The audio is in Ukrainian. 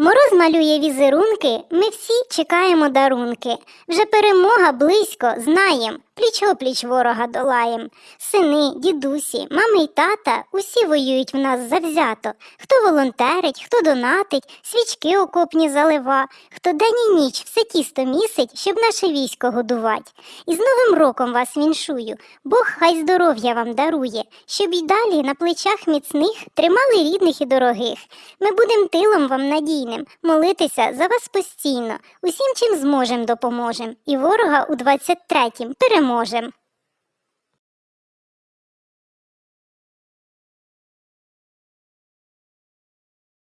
Мороз малює візерунки, ми всі чекаємо дарунки. Вже перемога близько, знаєм, пліч-опліч ворога долаєм. Сини, дідусі, мами й тата усі воюють в нас завзято. Хто волонтерить, хто донатить, свічки окопні залива, хто день і ніч все тісто місить, щоб наше військо годувать. І з Новим роком вас віншую, Бог хай здоров'я вам дарує, щоб і далі на плечах міцних тримали рідних і дорогих. Ми будем тилом вам надійним, молитися за вас постійно. Усім, чим зможем, допоможем. І ворога у 23-м переможем.